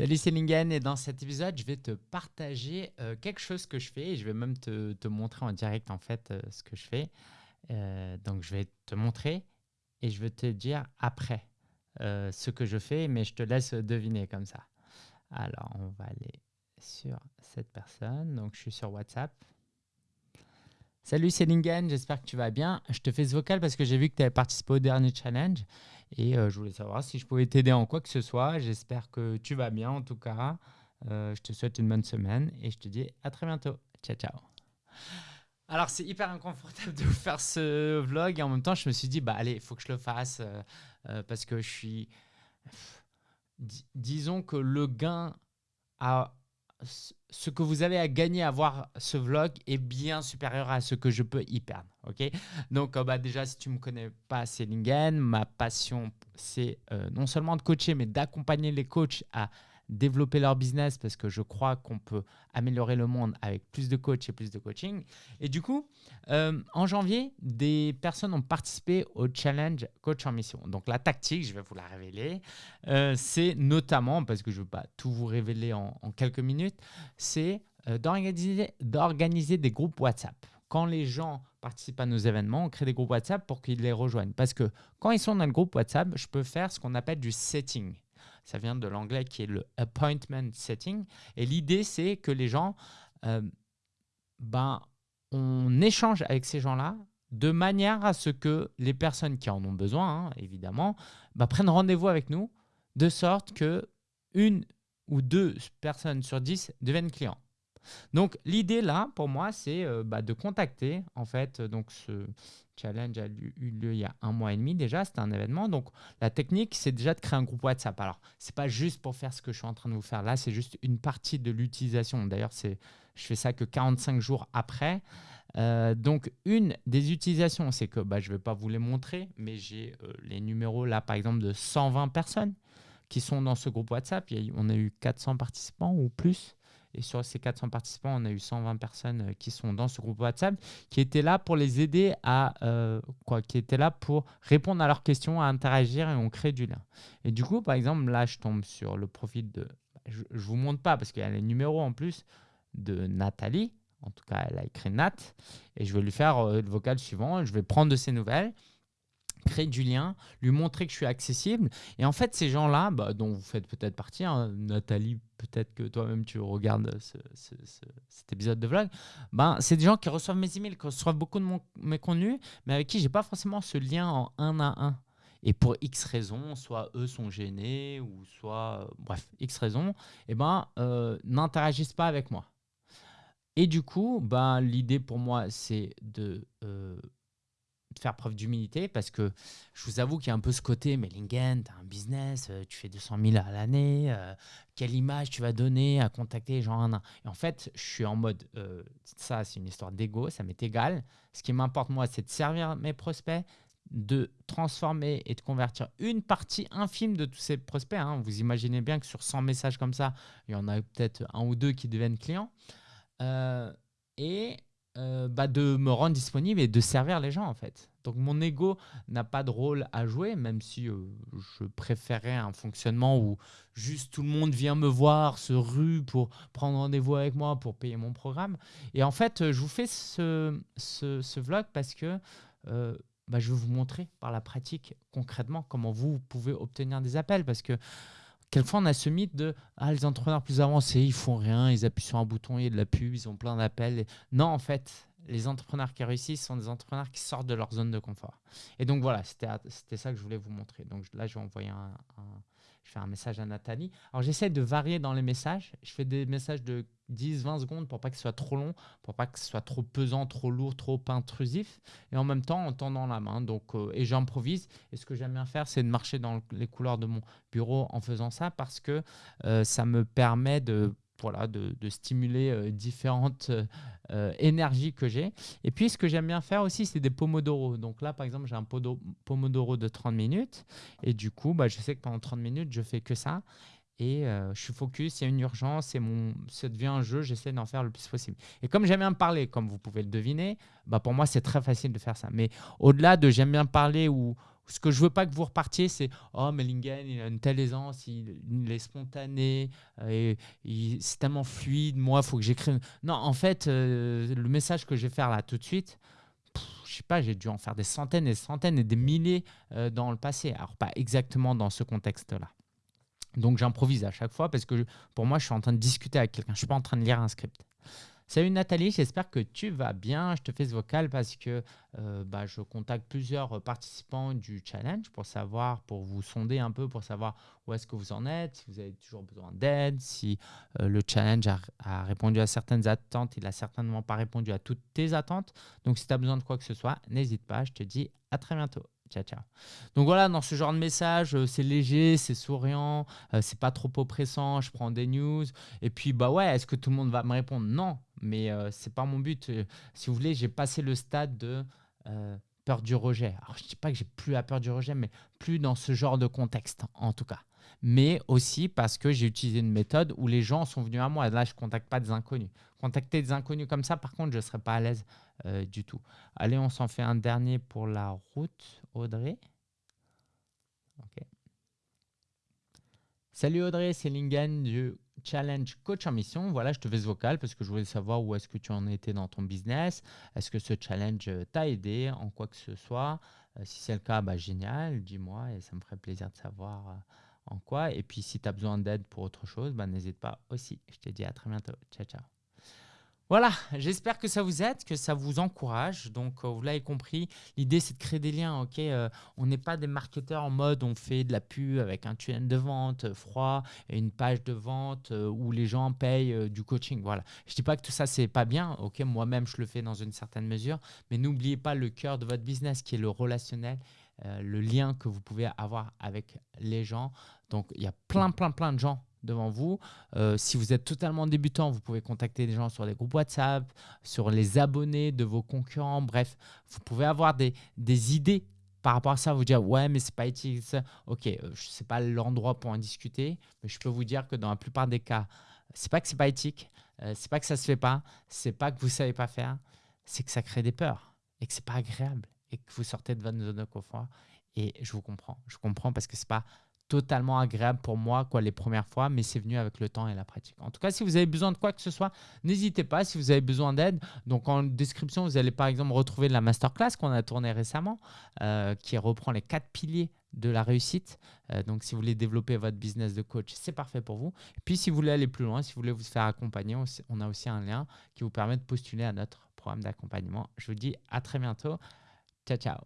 Salut, c'est et dans cet épisode, je vais te partager euh, quelque chose que je fais et je vais même te, montrer en direct en fait euh, ce que je fais. Euh, donc, je vais te montrer et je vais te dire après ce que je fais, mais je te laisse deviner comme ça. Alors, on va aller sur cette personne. Donc, je suis sur WhatsApp. Salut, c'est j'espère que tu vas bien. Je te fais ce vocal parce que j'ai vu que tu avais participé au dernier challenge et euh, je voulais savoir si je pouvais t'aider en quoi que ce soit. J'espère que tu vas bien en tout cas. Euh, je te souhaite une bonne semaine et je te dis à très bientôt. Ciao, ciao. Alors, c'est hyper inconfortable de vous faire ce vlog et en même temps, je me suis dit, bah allez, il faut que je le fasse euh, parce que je suis. disons que le gain à ce que vous avez à gagner à voir ce vlog est bien supérieur à ce que je peux y perdre. Donc, euh, bah, déjà, si tu ne me connais pas, c'est Lingen. Ma passion, c'est euh, non seulement de coacher, mais d'accompagner les coachs à développer leur business parce que je crois qu'on peut améliorer le monde avec plus de coach et plus de coaching. Et du coup, euh, en janvier, des personnes ont participé au challenge Coach en Mission. Donc la tactique, je vais vous la révéler, euh, c'est notamment, parce que je ne veux pas tout vous révéler en, quelques minutes, c'est euh, d'organiser des groupes WhatsApp. Quand les gens participent à nos événements, on crée des groupes WhatsApp pour qu'ils les rejoignent. Parce que quand ils sont dans le groupe WhatsApp, je peux faire ce qu'on appelle du setting. Ça vient de l'anglais qui est le appointment setting. Et l'idée, c'est que les gens, euh, ben, on échange avec ces gens-là de manière à ce que les personnes qui en ont besoin, hein, évidemment, ben, prennent rendez-vous avec nous, de sorte que une ou deux personnes sur dix deviennent clients. Donc l'idée là, pour moi, c'est euh, bah, de contacter en fait. Donc ce challenge a eu lieu il y a un mois et demi déjà. C'était un événement. Donc la technique, c'est déjà de créer un groupe WhatsApp. Alors c'est pas juste pour faire ce que je suis en train de vous faire là. C'est juste une partie de l'utilisation. D'ailleurs, c'est je fais ça que 45 jours après. Euh, donc, une des utilisations, c'est que bah, je ne vais pas vous les montrer, mais j'ai euh, les numéros là, par exemple, de 120 personnes qui sont dans ce groupe WhatsApp. on a eu 400 participants ou plus. Et sur ces 400 participants, on a eu 120 personnes euh, qui sont dans ce groupe WhatsApp, qui étaient là pour les aider à euh, quoi, qui étaient là pour répondre à leurs questions, à interagir et on crée du lien. Et du coup, par exemple, là, je tombe sur le profil de, je, ne vous montre pas parce qu'il y a les numéros en plus de Nathalie. En tout cas, elle a écrit Nat. Et je vais lui faire euh, le vocal suivant. Je vais prendre de ses nouvelles créer du lien, lui montrer que je suis accessible. Et en fait, ces gens-là, bah, dont vous faites peut-être partie, hein, Nathalie, peut-être que toi-même tu regardes cet épisode de vlog, ben, c'est des gens qui reçoivent mes emails, qui reçoivent beaucoup de mes contenus, mais avec qui j'ai pas forcément ce lien en un à un. Et pour X raisons, soit eux sont gênés, ou soit, euh, bref, X raisons, eh ben, euh, n'interagissent pas avec moi. Et du coup, ben, l'idée pour moi, c'est de euh, de faire preuve d'humilité parce que je vous avoue qu'il y a un peu ce côté, mais Lingen, tu as un business, euh, tu fais 200 000 à l'année, euh, quelle image tu vas donner à contacter les gens Et en fait, je suis en mode, euh, ça c'est une histoire d'ego, ça m'est égal. Ce qui m'importe moi, c'est de servir mes prospects, de transformer et de convertir une partie infime de tous ces prospects. Hein. Vous imaginez bien que sur 100 messages comme ça, il y en a peut-être un ou deux qui deviennent clients. et euh, bah, de me rendre disponible et de servir les gens en fait. Donc mon ego n'a pas de rôle à jouer, même si euh, je préférais un fonctionnement où juste tout le monde vient me voir, se rue pour prendre rendez-vous avec moi, pour payer mon programme. Et en fait, euh, je vous fais ce, ce, vlog parce que bah, je veux vous montrer par la pratique concrètement comment vous pouvez obtenir des appels. Parce que Quelquefois, on a ce mythe de ah, les entrepreneurs plus avancés, ils font rien, ils appuient sur un bouton, il y a de la pub, ils ont plein d'appels. Non, en fait, les entrepreneurs qui réussissent sont des entrepreneurs qui sortent de leur zone de confort. Et donc voilà, c'était ça que je voulais vous montrer. Donc là, je vais envoyer un, je fais un message à Nathalie. Alors j'essaie de varier dans les messages. Je fais des messages de 10-20 secondes pour pas que ce soit trop long, pour pas que ce soit trop pesant, trop lourd, trop intrusif. Et en même temps, en tendant la main. Donc, euh, et j'improvise. Et ce que j'aime bien faire, c'est de marcher dans les couloirs de mon bureau en faisant ça parce que euh, ça me permet de voilà, de, stimuler euh, différentes euh, euh, énergies que j'ai. Et puis, ce que j'aime bien faire aussi, c'est des pomodoro. Donc là, par exemple, j'ai un pomodoro de 30 minutes. Et du coup, bah, je sais que pendant 30 minutes, je fais que ça. Et je suis focus, il y a une urgence, et mon, ça devient un jeu, j'essaie d'en faire le plus possible. Et comme j'aime bien parler, comme vous pouvez le deviner, bah pour moi, c'est très facile de faire ça. Mais au-delà de j'aime bien parler ou, Ce que je veux pas que vous repartiez, c'est Oh, mais Lingen, il a une telle aisance, il, est spontané, euh, c'est tellement fluide, moi, il faut que j'écrive. Non, en fait, euh, le message que je vais faire là tout de suite, je sais pas, j'ai dû en faire des centaines et des centaines et des milliers euh, dans le passé. Alors, pas exactement dans ce contexte-là. Donc, j'improvise à chaque fois parce que pour moi, je suis en train de discuter avec quelqu'un. Je suis pas en train de lire un script. Salut Nathalie, j'espère que tu vas bien. Je te fais ce vocal parce que euh, bah, je contacte plusieurs participants du challenge pour savoir, pour vous sonder un peu, pour savoir où est-ce que vous en êtes, si vous avez toujours besoin d'aide, si euh, le challenge a, répondu à certaines attentes, il n'a certainement pas répondu à toutes tes attentes. Donc si tu as besoin de quoi que ce soit, n'hésite pas, je te dis à très bientôt. Ciao, ciao. Donc voilà, dans ce genre de message, euh, c'est léger, c'est souriant, euh, c'est pas trop oppressant, je prends des news. Et puis, bah ouais, est-ce que tout le monde va me répondre? Non, mais euh, c'est pas mon but. si vous voulez, j'ai passé le stade de peur du rejet. Alors, je dis pas que j'ai plus la peur du rejet, mais plus dans ce genre de contexte, en tout cas. Mais aussi parce que j'ai utilisé une méthode où les gens sont venus à moi. Là, je contacte pas des inconnus. Contacter des inconnus comme ça, par contre, je serais pas à l'aise euh, du tout. Allez, on s'en fait un dernier pour la route, Audrey. Salut Audrey, c'est Lingen du Challenge Coach en Mission. Voilà, je te fais ce vocal parce que je voulais savoir où est-ce que tu en étais dans ton business. Est-ce que ce challenge euh, t'a aidé en quoi que ce soit? Euh, Si c'est le cas, bah, génial, dis-moi et ça me ferait plaisir de savoir en quoi. Et puis si tu as besoin d'aide pour autre chose, bah, n'hésite pas aussi. Je te dis à très bientôt. Ciao, ciao. Voilà, j'espère que ça vous aide, que ça vous encourage. Donc, euh, vous l'avez compris, l'idée c'est de créer des liens. Euh, on n'est pas des marketeurs en mode on fait de la pub avec un tunnel de vente euh, froid et une page de vente où les gens payent du coaching. Voilà. Je dis pas que tout ça c'est pas bien. Ok, moi-même je le fais dans une certaine mesure, mais n'oubliez pas le cœur de votre business qui est le relationnel. le lien que vous pouvez avoir avec les gens. Donc, il y a plein, plein, plein de gens devant vous. Euh, si vous êtes totalement débutant, vous pouvez contacter des gens sur des groupes WhatsApp, sur les abonnés de vos concurrents. Bref, vous pouvez avoir des, des idées par rapport à ça, vous dire ouais, mais c'est pas éthique. Ok, euh, ce n'est pas l'endroit pour en discuter, mais je peux vous dire que dans la plupart des cas, c'est pas que c'est pas éthique, euh, c'est pas que ça se fait pas, c'est pas que vous savez pas faire, c'est que ça crée des peurs et que c'est pas agréable et que vous sortez de votre zone de confort. Et je vous comprends, je comprends parce que c'est pas totalement agréable pour moi quoi, les premières fois, mais c'est venu avec le temps et la pratique. En tout cas, si vous avez besoin de quoi que ce soit, n'hésitez pas. Si vous avez besoin d'aide, donc en description, vous allez par exemple retrouver la masterclass qu'on a tournée récemment, euh, qui reprend les quatre piliers de la réussite. Euh, donc, si vous voulez développer votre business de coach, c'est parfait pour vous. Puis, si vous voulez aller plus loin, si vous voulez vous faire accompagner, on a aussi un lien qui vous permet de postuler à notre programme d'accompagnement. Je vous dis à très bientôt. Ciao, ciao.